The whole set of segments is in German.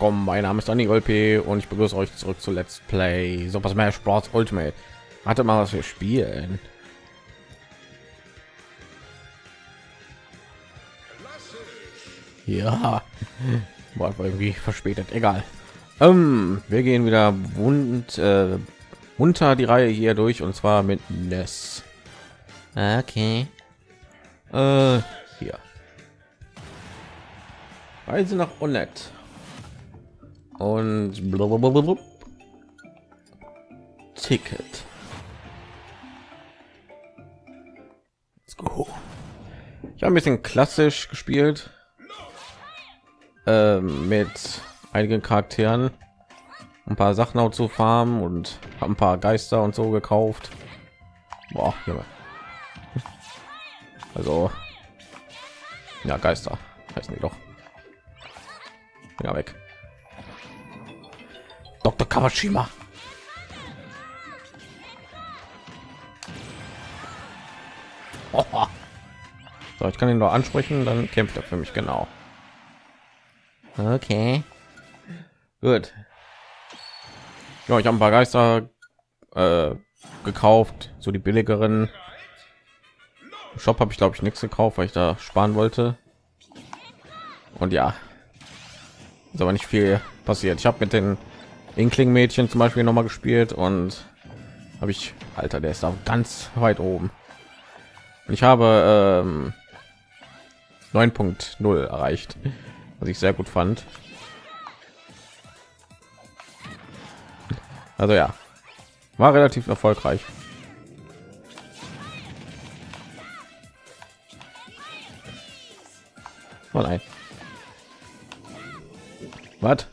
willkommen. Mein Name ist Danny P. und ich begrüße euch zurück zu Let's Play Super Smash Bros. Ultimate. Hatte mal was wir spielen. Ja, war irgendwie verspätet. Egal. Ähm, wir gehen wieder wund, äh, unter die Reihe hier durch und zwar mit Ness. Okay. Äh, hier. Reise nach Onet. Und blablabla. Ticket. Let's go. Ich habe ein bisschen klassisch gespielt ähm, mit einigen Charakteren, ein paar Sachen auch zu farmen und ein paar Geister und so gekauft. Boah. Also ja, Geister heißen die doch. Ja, weg. Dr. Kawashima. So, ich kann ihn nur ansprechen, dann kämpft er für mich genau. Okay. Gut. Ja, ich habe ein paar Geister äh, gekauft, so die billigeren. Shop habe ich glaube ich nichts gekauft, weil ich da sparen wollte. Und ja, ist aber nicht viel passiert. Ich habe mit den Inkling Mädchen zum Beispiel noch mal gespielt und habe ich, Alter, der ist da ganz weit oben. Und ich habe ähm, 9.0 erreicht, was ich sehr gut fand. Also ja, war relativ erfolgreich. Oh nein. Was?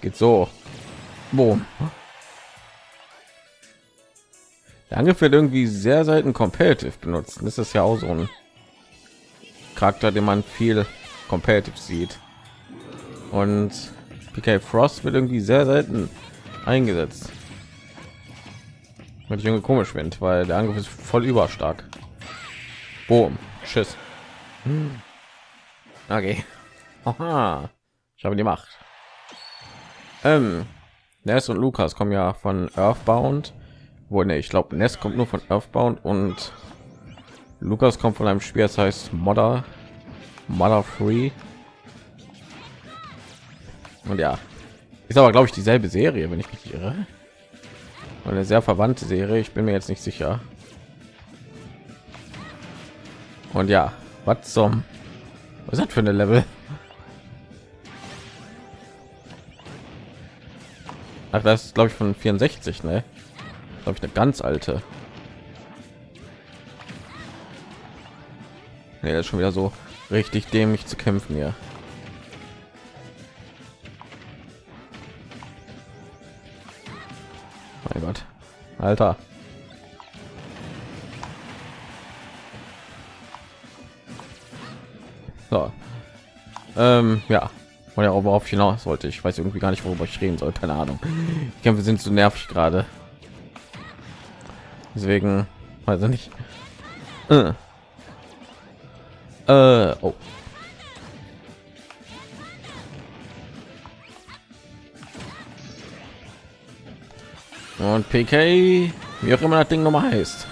Geht so. Boom. Der Angriff wird irgendwie sehr selten competitive benutzt. Das ist ja auch so ein Charakter, den man viel competitive sieht. Und PK Frost wird irgendwie sehr selten eingesetzt. Wenn ich irgendwie komisch finde, weil der Angriff ist voll überstark. Boom. Tschüss. Okay. Aha. Ich habe die Macht. Ähm, Ness und Lukas kommen ja von Earthbound. Wo ne, ich glaube, Ness kommt nur von Earthbound und Lukas kommt von einem Spiel, das heißt Modder, Mother Free. Und ja, ist aber glaube ich dieselbe Serie, wenn ich mich irre. Eine sehr verwandte Serie. Ich bin mir jetzt nicht sicher. Und ja, was zum was hat für eine Level? Ach, das ist glaube ich von 64, ne? Glaube ich eine ganz alte. Das ist schon wieder so richtig dämlich zu kämpfen hier. Mein Gott. Alter. So. Ähm, ja. Und ja, worauf ich hinaus sollte. Ich weiß irgendwie gar nicht, worüber ich reden soll. Keine Ahnung. Die Kämpfe sind zu nervig gerade. Deswegen weiß ich nicht. Äh. Äh, oh. Und PK, wie auch immer das Ding nochmal heißt.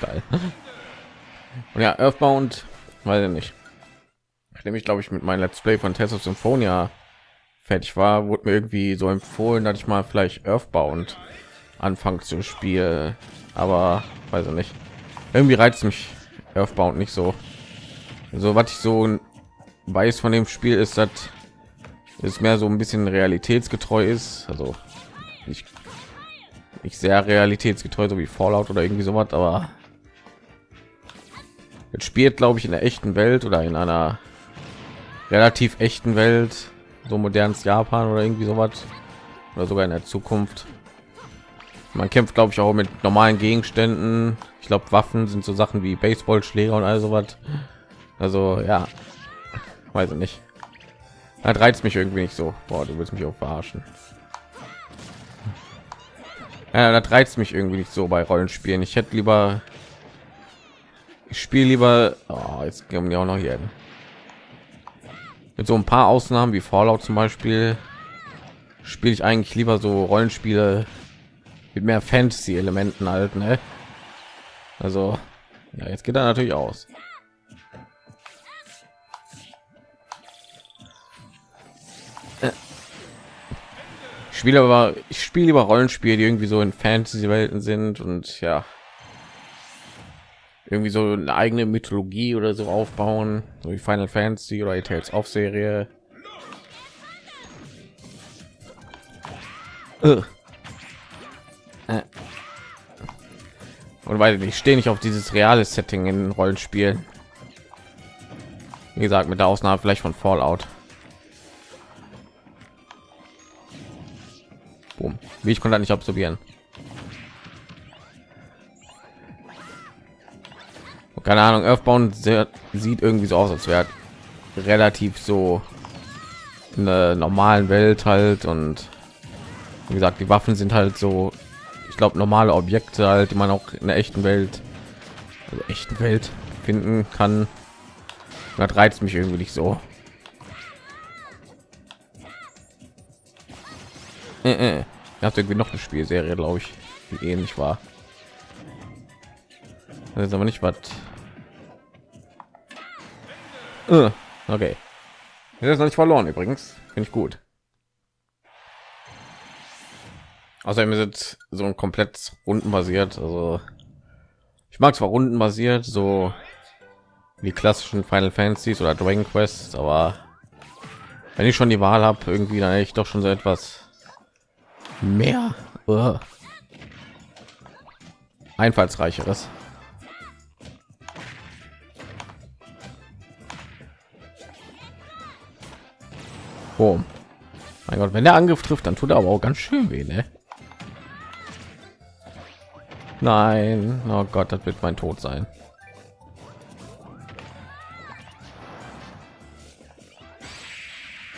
Geil. Und ja, Earthbound, weiß ich nicht. Nachdem ich glaube ich mit meinem Let's Play von Test of Symphonia fertig war, wurde mir irgendwie so empfohlen, dass ich mal vielleicht Earthbound anfangen zu spielen. Aber weiß ich nicht. Irgendwie reizt mich Earthbound nicht so. So was ich so weiß von dem Spiel ist, dass es mehr so ein bisschen realitätsgetreu ist. Also nicht, nicht sehr realitätsgetreu, so wie Fallout oder irgendwie sowas, aber Jetzt spielt, glaube ich, in der echten Welt oder in einer relativ echten Welt, so modernes Japan oder irgendwie sowas oder sogar in der Zukunft. Man kämpft, glaube ich, auch mit normalen Gegenständen. Ich glaube, Waffen sind so Sachen wie Baseballschläger und all sowas. Also ja, weiß ich nicht. Das reizt mich irgendwie nicht so. Boah, du willst mich auch verarschen. Ja, das reizt mich irgendwie nicht so bei Rollenspielen. Ich hätte lieber ich spiele lieber oh, jetzt gehen wir auch noch hier. Mit so ein paar Ausnahmen wie Fallout zum Beispiel spiele ich eigentlich lieber so Rollenspiele mit mehr Fantasy-Elementen halt, ne? Also, ja, jetzt geht er natürlich aus. Ich spiele aber, ich spiele lieber Rollenspiele, die irgendwie so in Fantasy-Welten sind und ja, irgendwie so eine eigene Mythologie oder so aufbauen, so wie Final Fantasy oder Tales of Serie. Äh. Und weil ich stehe nicht auf dieses reale Setting in Rollenspielen. Wie gesagt, mit der Ausnahme vielleicht von Fallout. Boom. Wie ich konnte nicht absorbieren. Keine Ahnung, Earthbound sieht irgendwie so aus, als wäre relativ so in der normalen Welt halt und wie gesagt, die Waffen sind halt so ich glaube normale Objekte halt, die man auch in der echten Welt, also echten Welt finden kann. Das reizt mich irgendwie nicht so. Äh, äh. Ihr habt irgendwie noch eine Spielserie, glaube ich, die ähnlich war. Das ist aber nicht was. Äh, okay. Das ist noch nicht verloren übrigens. Finde ich gut. Außerdem ist so ein komplett rundenbasiert. Also ich mag zwar rundenbasiert, so wie klassischen Final Fantasies oder Dragon Quest, aber wenn ich schon die Wahl habe, irgendwie dann ich doch schon so etwas mehr uh, einfallsreicheres. Boom. Mein Gott, wenn der Angriff trifft, dann tut er aber auch ganz schön weh, ne? Nein, oh Gott, das wird mein Tod sein.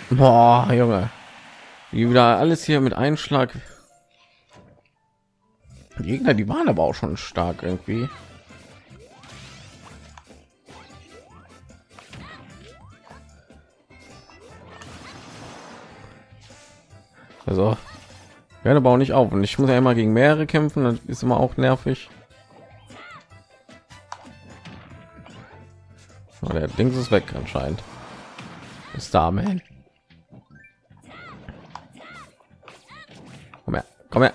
Boah, Junge, wie wieder alles hier mit Einschlag. Die Gegner, die waren aber auch schon stark irgendwie. Also werde aber auch nicht auf. Und ich muss ja immer gegen mehrere kämpfen das ist immer auch nervig. Oh, der ding ist weg anscheinend. Starman. komm her komm her.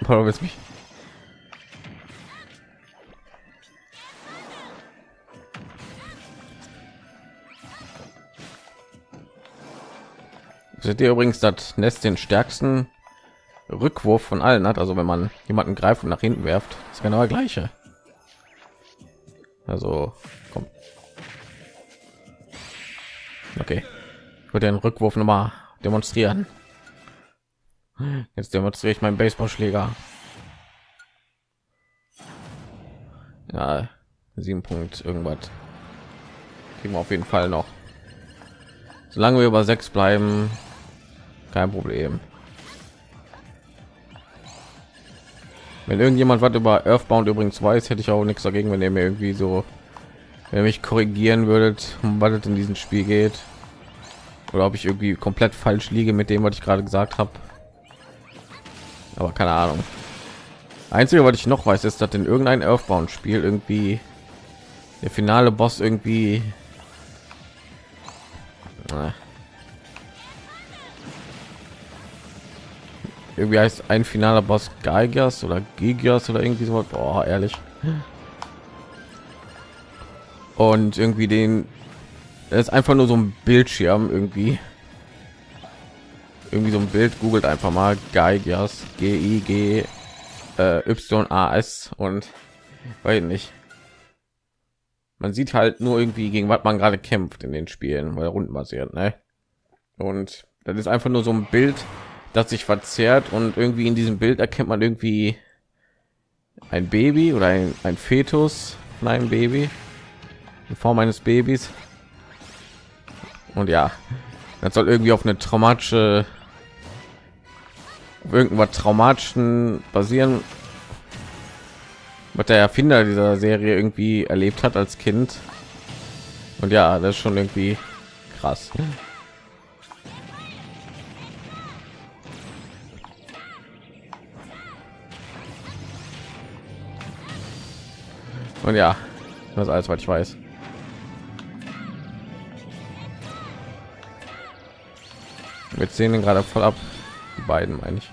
Du willst mich seht ihr übrigens das Nest den stärksten Rückwurf von allen hat. Also wenn man jemanden greift und nach hinten werft, ist genau der gleiche. Also komm. Okay, ich würde den Rückwurf noch mal demonstrieren. Jetzt demonstriere ich meinen Baseballschläger. Ja, sieben Punkt irgendwas. Kriegen wir auf jeden Fall noch. Solange wir über sechs bleiben, kein Problem. Wenn irgendjemand was über Earthbound übrigens weiß, hätte ich auch nichts dagegen, wenn ihr mir irgendwie so wenn mich korrigieren würdet, was es in diesem Spiel geht. Oder ob ich irgendwie komplett falsch liege mit dem, was ich gerade gesagt habe. Aber keine Ahnung. Einzige, was ich noch weiß, ist, dass in irgendein Earthbound-Spiel irgendwie der finale Boss irgendwie irgendwie heißt ein finaler Boss Geigers oder Gigas oder irgendwie so. Boah, ehrlich. Und irgendwie den ist einfach nur so ein Bildschirm irgendwie. Irgendwie so ein Bild googelt einfach mal Geigers G I G äh, Y A S und weiß nicht. Man sieht halt nur irgendwie gegen was man gerade kämpft in den Spielen, weil rundenbasiert, ne? Und das ist einfach nur so ein Bild das sich verzerrt und irgendwie in diesem Bild erkennt man irgendwie ein Baby oder ein, ein Fetus von einem Baby in Form eines Babys. Und ja, das soll irgendwie auf eine traumatische auf irgendwas traumatischen basieren. was der Erfinder dieser Serie irgendwie erlebt hat als Kind. Und ja, das ist schon irgendwie krass. Und ja, das ist alles, was ich weiß. Wir sehen gerade voll ab. Die beiden meine ich.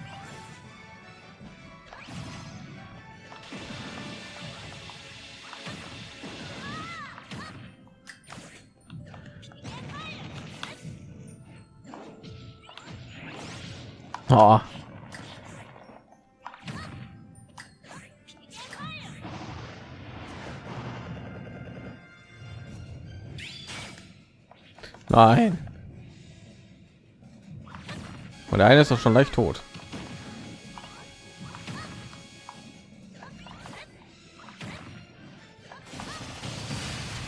Oh. Nein. Und der eine ist doch schon leicht tot.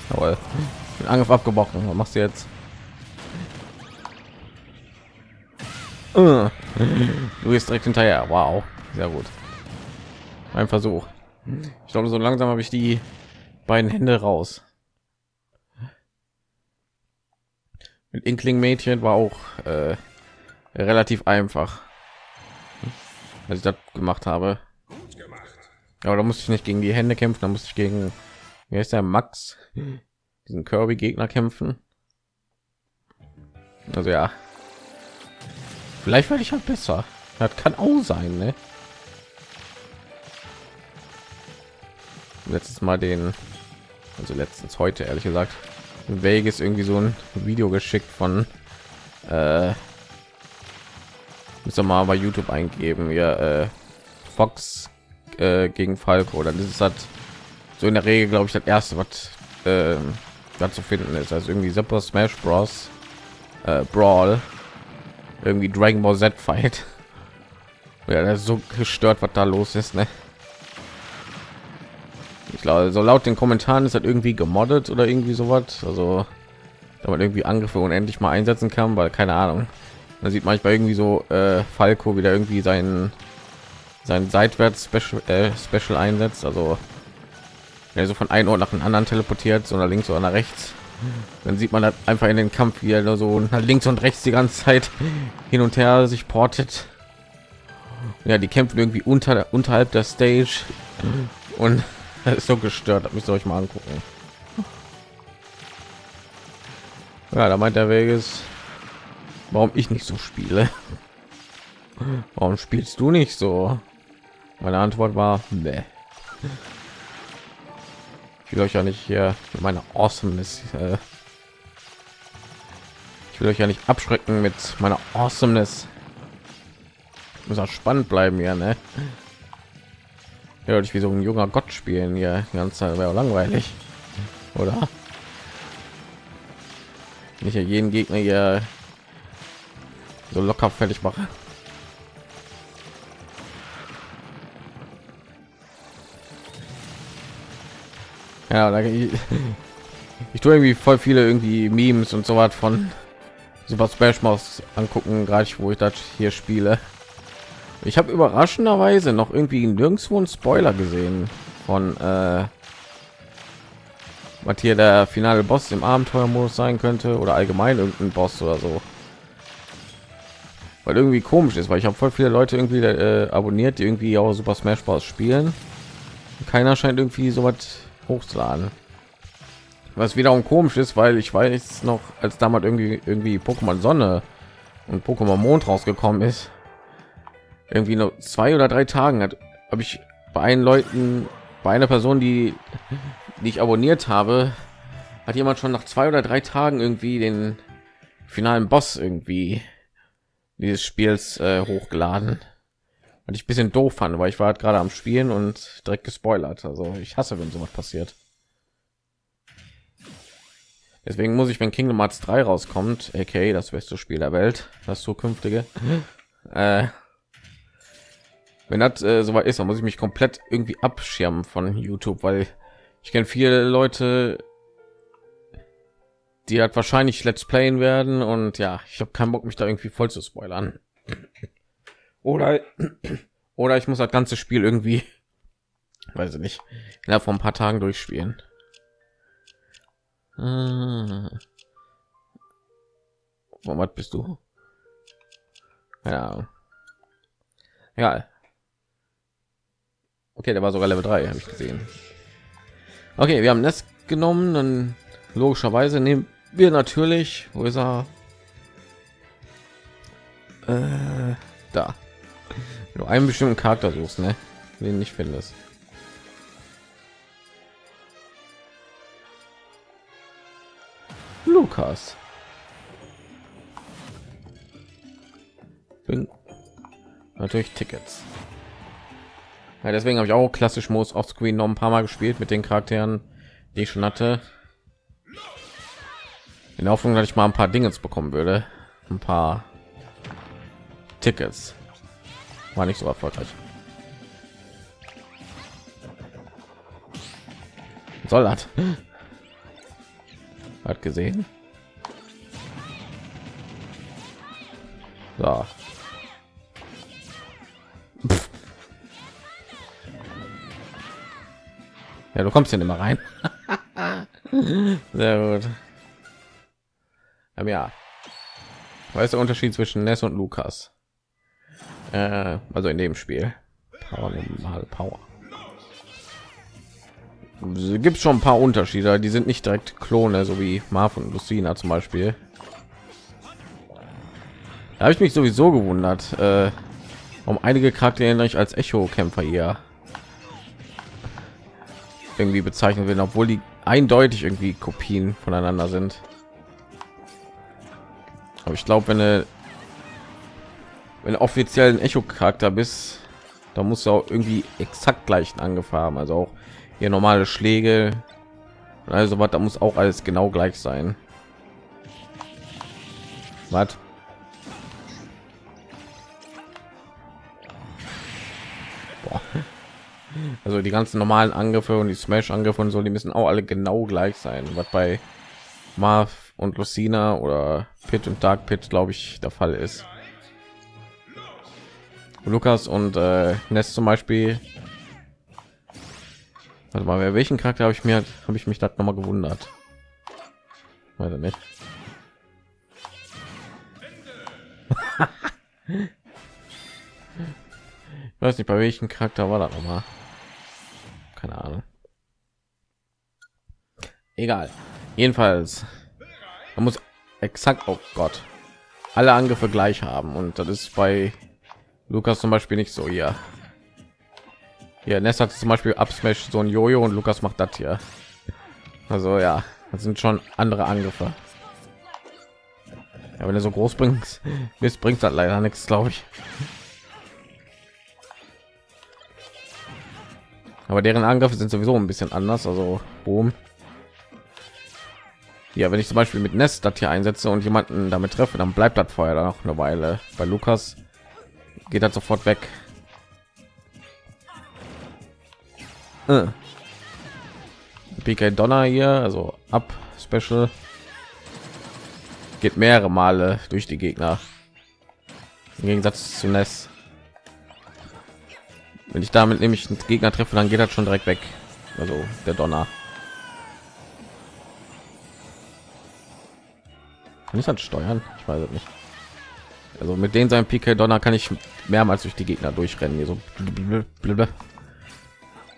Jawohl. Den Angriff abgebrochen. Was machst du jetzt? Du bist direkt hinterher. Wow. Sehr gut. Ein Versuch. Ich glaube, so langsam habe ich die beiden Hände raus. Inkling Mädchen war auch äh, relativ einfach, als ich das gemacht habe. Aber da musste ich nicht gegen die Hände kämpfen, da musste ich gegen wie heißt der Max, diesen Kirby Gegner kämpfen. Also ja, vielleicht werde ich halt besser. Das kann auch sein, ne? Letztes Mal den, also letztens heute ehrlich gesagt, Vegas irgendwie so ein Video geschickt von äh, müssen wir mal bei YouTube eingeben, ja, äh, Fox äh, gegen Falco, dann ist es halt so in der Regel, glaube ich, das erste, was äh, da zu finden ist. Also irgendwie Super Smash Bros. Äh, Brawl, irgendwie Dragon Ball Z Fight. Ja, das ist so gestört, was da los ist, ne? Ich glaube, so laut den Kommentaren ist das irgendwie gemoddet oder irgendwie sowas. Also, da man irgendwie Angriffe unendlich mal einsetzen kann, weil keine Ahnung. Man sieht manchmal irgendwie so äh, Falco wieder irgendwie sein sein seitwärts Special, äh, Special einsetzt. Also, er so von einem Ort nach einem anderen teleportiert, so nach links oder nach rechts. Dann sieht man das einfach in den Kampf, wie er so nach links und rechts die ganze Zeit hin und her sich portet. Ja, die kämpfen irgendwie unter unterhalb der Stage und ist so gestört. Müsst ihr euch mal angucken. Ja, da meint der Weg ist, warum ich nicht so spiele. Warum spielst du nicht so? Meine Antwort war, nee. Ich will euch ja nicht hier mit meiner Awesomeness. Äh, ich will euch ja nicht abschrecken mit meiner Awesomeness. Muss auch spannend bleiben, ja, ne? Ja, ich wie so ein junger Gott spielen hier die ganze Zeit wäre langweilig, oder? Nicht ja jeden Gegner hier so locker fertig mache. Ja, da ich, ich tue irgendwie voll viele irgendwie Memes und so was von Super Smash Bros. angucken, gerade wo ich das hier spiele. Ich habe überraschenderweise noch irgendwie nirgendwo einen Spoiler gesehen von äh, was hier der finale Boss im Abenteuermodus sein könnte oder allgemein irgendein Boss oder so. Weil irgendwie komisch ist, weil ich habe voll viele Leute irgendwie äh, abonniert, die irgendwie auch Super Smash Bros. spielen. Keiner scheint irgendwie so was hochzuladen. Was wiederum komisch ist, weil ich weiß noch, als damals irgendwie irgendwie Pokémon Sonne und Pokémon Mond rausgekommen ist, irgendwie nur zwei oder drei Tagen hat habe ich bei einen Leuten bei einer Person, die, die ich abonniert habe, hat jemand schon nach zwei oder drei Tagen irgendwie den finalen Boss irgendwie dieses Spiels äh, hochgeladen. Und ich ein bisschen doof fand, weil ich war halt gerade am Spielen und direkt gespoilert. Also ich hasse, wenn sowas passiert. Deswegen muss ich, wenn Kingdom Hearts 3 rauskommt, okay, das beste Spiel der Welt, das zukünftige, äh, wenn das äh, soweit ist, dann muss ich mich komplett irgendwie abschirmen von YouTube, weil ich kenne viele Leute, die halt wahrscheinlich Let's Playen werden und ja, ich habe keinen Bock, mich da irgendwie voll zu spoilern. Oder oder ich muss das ganze Spiel irgendwie weiß ich nicht innerhalb von ein paar tagen durchspielen ah. was bist du ja ja okay der war sogar level 3 habe ich gesehen. Okay wir haben das genommen dann logischerweise nehmen wir natürlich wo ist er? Äh, da. Du einen bestimmten charakter suchst ne? Den nicht findest. Lukas. Bin natürlich tickets ja, deswegen habe ich auch klassisch muss auf screen noch ein paar mal gespielt mit den charakteren die ich schon hatte in Hoffnung, dass ich mal ein paar Dinge bekommen würde, ein paar Tickets. War nicht so erfolgreich. Soll das? Hat gesehen. So. Ja, du kommst ja nicht mehr rein. Sehr gut. Ähm, ja. Was der Unterschied zwischen Ness und Lukas? Äh, also in dem Spiel. Power, normal Power. Gibt schon ein paar Unterschiede. Die sind nicht direkt Klone, so wie Marv und Lucina zum Beispiel. Da habe ich mich sowieso gewundert, äh, um einige Charaktere ich als Echo-Kämpfer hier irgendwie bezeichnen will, obwohl die eindeutig irgendwie Kopien voneinander sind. Aber ich glaube, wenn du wenn du offiziell ein Echo-Charakter bist, da muss du auch irgendwie exakt gleichen angefahren, also auch hier normale Schläge, also was, da muss auch alles genau gleich sein. Was? Also die ganzen normalen Angriffe und die Smash-Angriffe und so, die müssen auch alle genau gleich sein. Was bei Marv und Lucina oder Pit und Dark Pit, glaube ich, der Fall ist. Lukas und äh, Ness zum Beispiel. Warte mal, welchen Charakter habe ich mir habe ich mich da noch mal gewundert? Weiß nicht. weiß nicht, bei welchen Charakter war das noch mal? Keine Ahnung. Egal. Jedenfalls man muss exakt oh Gott alle Angriffe gleich haben und das ist bei Lukas zum Beispiel nicht so hier. Hier Ness hat zum Beispiel Upsmash so ein Jojo und Lukas macht das hier. Also ja, das sind schon andere Angriffe. Ja, wenn er so groß bringt, bringt das leider nichts, glaube ich. Aber deren Angriffe sind sowieso ein bisschen anders. Also boom ja wenn ich zum beispiel mit nest das hier einsetze und jemanden damit treffe dann bleibt das feuer dann noch eine weile. Bei lukas geht das sofort weg. Äh. pk donner hier also ab special. Geht mehrere male durch die gegner. Im gegensatz zu nest wenn ich damit nämlich einen gegner treffe dann geht das schon direkt weg also der donner Kann ich das steuern? Ich weiß es nicht. Also mit den seinem PK Donner kann ich mehrmals durch die Gegner durchrennen. Hier so. Wenn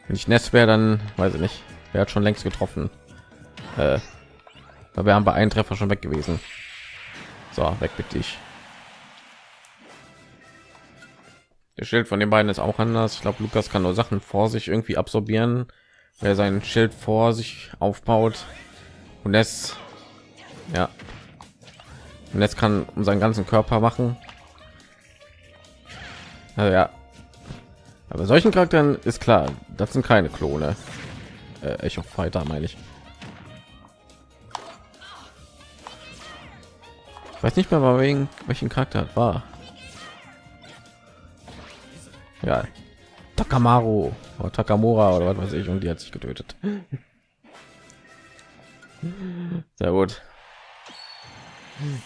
ich Nest wäre, dann weiß ich nicht. Wer hat schon längst getroffen? Äh, wir haben bei einem Treffer schon weg gewesen. So, weg mit dich. Schild von den beiden ist auch anders. Ich glaube, Lukas kann nur Sachen vor sich irgendwie absorbieren, wer sein Schild vor sich aufbaut. Und es, ja, und jetzt kann um seinen ganzen Körper machen. Also ja. Aber solchen Charakteren ist klar, das sind keine Klone. Äh, Echo Fighter meine ich. ich. Weiß nicht mehr, wegen welchen Charakter war. Ja, Takamaru oder Takamura oder was weiß ich und die hat sich getötet. Sehr gut.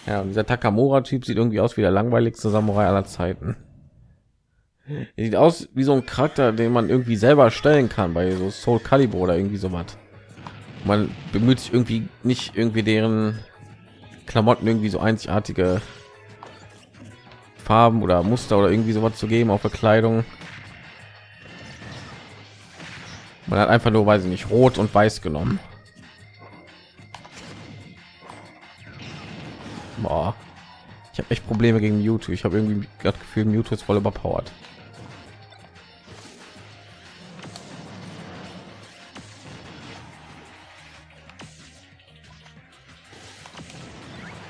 Ja, und dieser Takamura-Typ sieht irgendwie aus wie der langweiligste Samurai aller Zeiten. Sieht aus wie so ein Charakter, den man irgendwie selber stellen kann bei so Soul Calibur oder irgendwie so was. Man bemüht sich irgendwie nicht irgendwie deren Klamotten irgendwie so einzigartige Farben oder Muster oder irgendwie sowas zu geben auf Verkleidung. Man hat einfach nur, weiß ich nicht, rot und weiß genommen. Boah. Ich habe echt Probleme gegen Mewtwo. Ich habe irgendwie gerade Gefühl, Mewtwo ist voll überpowered.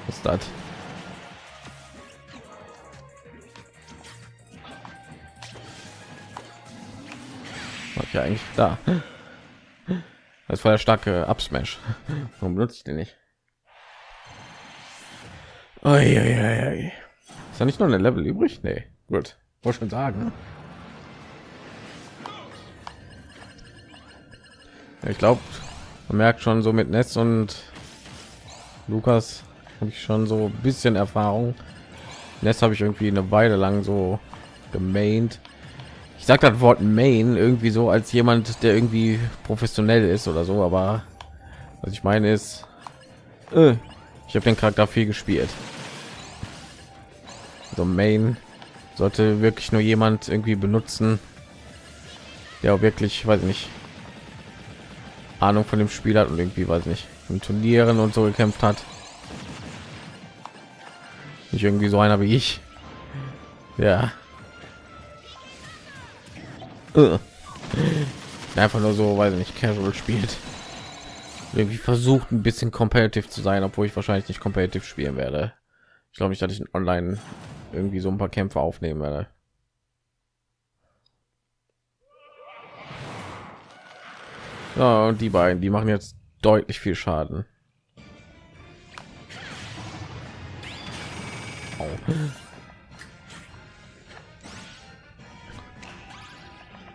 Was ist das? Ja eigentlich da. Das war der starke Absmash. Warum benutze ich den nicht? Oi, Ist da nicht noch ein Level übrig? Nee, gut. Wollte schon sagen. Ja, ich glaube, man merkt schon so mit Netz und Lukas habe ich schon so ein bisschen Erfahrung. Netz habe ich irgendwie eine Weile lang so gemaint ich sage das Wort Main irgendwie so als jemand, der irgendwie professionell ist oder so, aber was ich meine ist, äh, ich habe den Charakter viel gespielt. So Main sollte wirklich nur jemand irgendwie benutzen, der auch wirklich, weiß ich nicht, Ahnung von dem Spiel hat und irgendwie, weiß ich nicht, in Turnieren und so gekämpft hat. Nicht irgendwie so einer wie ich. Ja einfach nur so weil nicht casual spielt. Irgendwie versucht ein bisschen competitive zu sein obwohl ich wahrscheinlich nicht competitive spielen werde. Ich glaube nicht dass ich online irgendwie so ein paar kämpfe aufnehmen werde. Ja, und die beiden die machen jetzt deutlich viel schaden.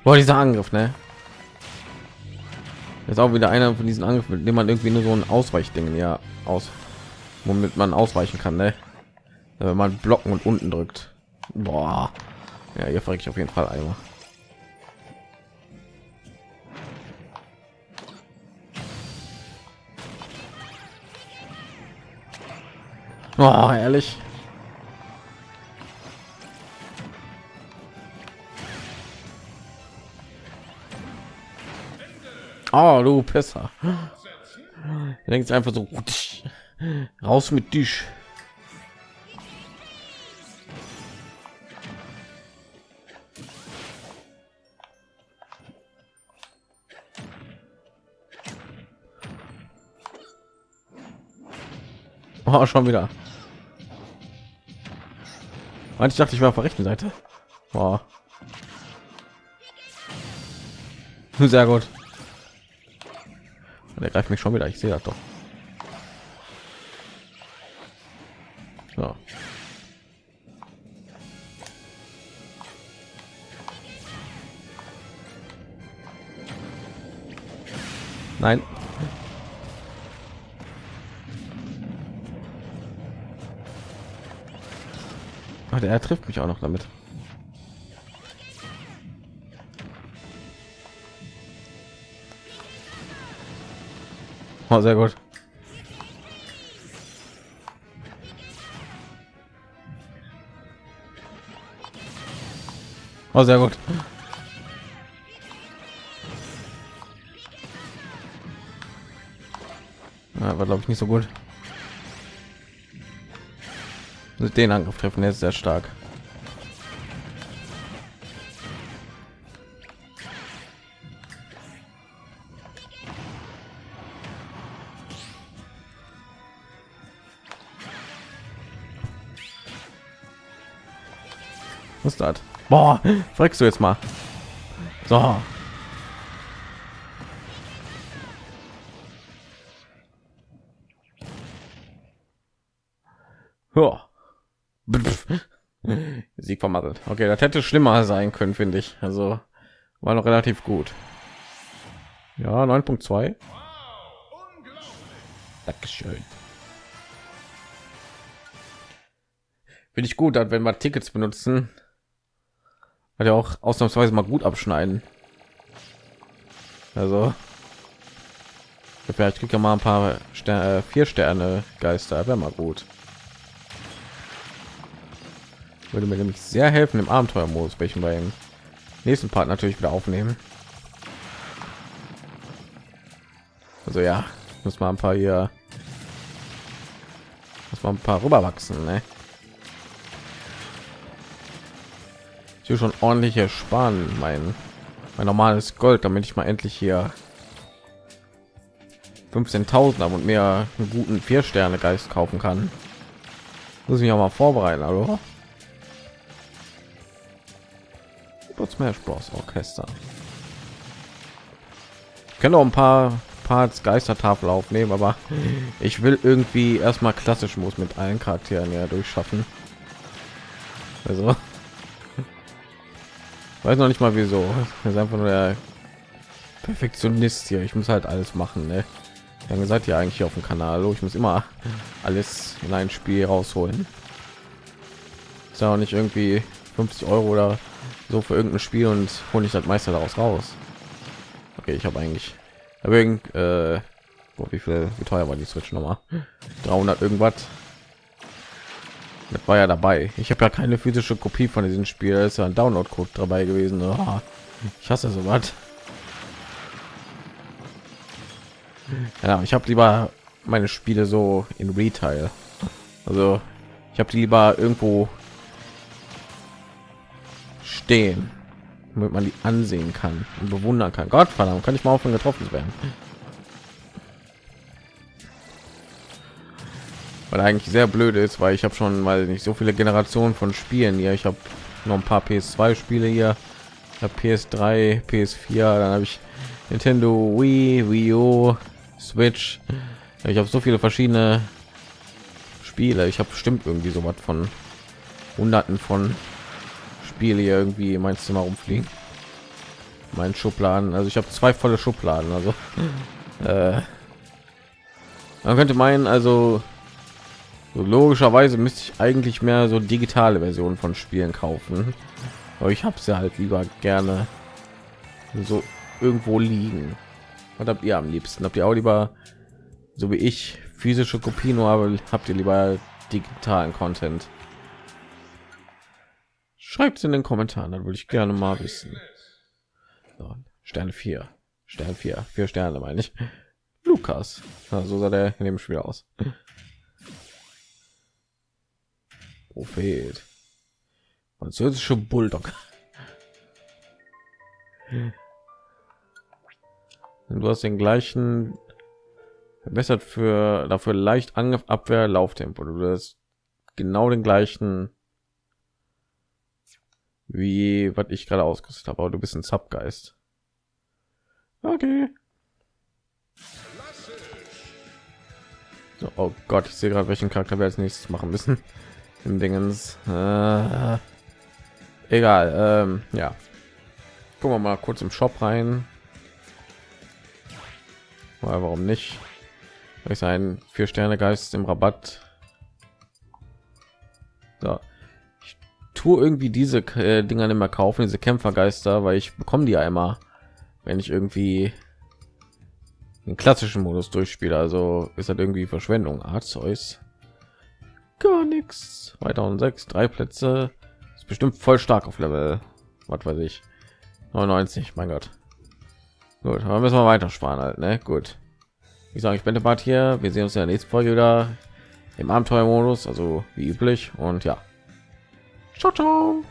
Boah, dieser Angriff, ne? Ist auch wieder einer von diesen Angriffen, mit dem man irgendwie nur so ein Ausweichding ja aus, womit man ausweichen kann, ne? Wenn man blocken und unten drückt. Boah. Ja, hier frage ich auf jeden Fall einmal. Oh, ehrlich. Oh, du Pisser. Denkt einfach so raus mit dich. Oh, schon wieder. Ich dachte, ich war auf der rechten Seite. Boah. Sehr gut. Er greift mich schon wieder. Ich sehe das doch. So. Nein. Ach, er trifft mich auch noch damit. Oh, sehr gut. Oh, sehr gut. Ja, war glaube ich nicht so gut. Den Angriff treffen, der ist sehr stark. Boah, fragst du jetzt mal. So. Ja. Sieg vermattelt. Okay, das hätte schlimmer sein können, finde ich. Also war noch relativ gut. Ja, 9.2. Dankeschön. Finde ich gut, wenn wir Tickets benutzen, hat ja auch ausnahmsweise mal gut abschneiden. Also vielleicht kriegt er mal ein paar Sterne, äh, vier Sterne Geister, wäre mal gut. Würde mir nämlich sehr helfen im Abenteuermodus, welchen wir im nächsten Part natürlich wieder aufnehmen. Also ja, muss man ein paar hier, muss man ein paar rüberwachsen, ne? Hier schon ordentliche sparen mein mein normales gold damit ich mal endlich hier 15.000 und mehr einen guten vier sterne geist kaufen kann. Muss ich auch mal vorbereiten hallo? Smash Bros. Orchester. Ich kann auch ein paar Parts Geistertafel aufnehmen, aber ich will irgendwie erstmal klassisch muss mit allen Charakteren ja durchschaffen. Also weiß noch nicht mal wieso. Das ist einfach nur der perfektionist hier. Ich muss halt alles machen ne? lange seid ihr eigentlich auf dem kanal. Ich muss immer alles in ein spiel rausholen. Ist ja auch nicht irgendwie 50 euro oder so für irgendein spiel und hole ich das meister daraus raus. Okay ich habe eigentlich wegen äh, wie viel wie teuer war die switch noch 300 irgendwas das war ja dabei. Ich habe ja keine physische Kopie von diesem Spiel. Da ist ja ein Download-Code dabei gewesen. Oh, ich hasse so was. Ja, ich habe lieber meine Spiele so in Retail. Also ich habe die lieber irgendwo stehen, damit man die ansehen kann und bewundern kann. Gott verdammt, kann ich mal aufhören getroffen werden. Weil eigentlich sehr blöd ist weil ich habe schon mal nicht so viele generationen von spielen hier. Ich habe noch ein paar ps2 spiele hier. Ps3 ps4 dann habe ich nintendo wii wii u switch. Ich habe so viele verschiedene spiele. Ich habe bestimmt irgendwie so was von hunderten von spiele hier irgendwie in mein zimmer rumfliegen. Mein schubladen. Also ich habe zwei volle schubladen also äh, man könnte meinen also so, logischerweise müsste ich eigentlich mehr so digitale Versionen von Spielen kaufen, aber ich habe ja halt lieber gerne so irgendwo liegen. Was habt ihr am liebsten? Habt ihr auch lieber so wie ich physische Kopien, aber habt ihr lieber digitalen Content? Schreibt es in den Kommentaren, dann würde ich gerne mal wissen. So, Sterne 4, Stern 4, vier Sterne meine ich. Lukas, so sah der in dem Spiel aus. Prophet. Französische Bulldog. Du hast den gleichen verbessert für dafür leicht Angriff, Abwehr, Lauftempo. Du hast genau den gleichen wie was ich gerade ausgerüstet habe, aber du bist ein Subgeist. Okay. So, oh Gott, ich sehe gerade, welchen Charakter wir als nächstes machen müssen im Dingens. Äh, egal. Ähm, ja. Gucken wir mal kurz im Shop rein. Weil warum nicht? Ich ein vier Sterne Geist im Rabatt. So. Ich tue irgendwie diese äh, Dinger nicht mehr kaufen, diese Kämpfergeister, weil ich bekomme die immer, wenn ich irgendwie den klassischen Modus durchspiele. Also ist das irgendwie Verschwendung. Arzeus gar nichts 2006 drei plätze. Ist bestimmt voll stark auf level. Was weiß ich. 99 mein gott. Gut aber müssen wir weiter sparen halt ne? Gut. Ich sage ich bin der Bart hier. Wir sehen uns in der nächsten folge wieder. Im abenteuermodus also wie üblich. Und ja. Ciao, ciao.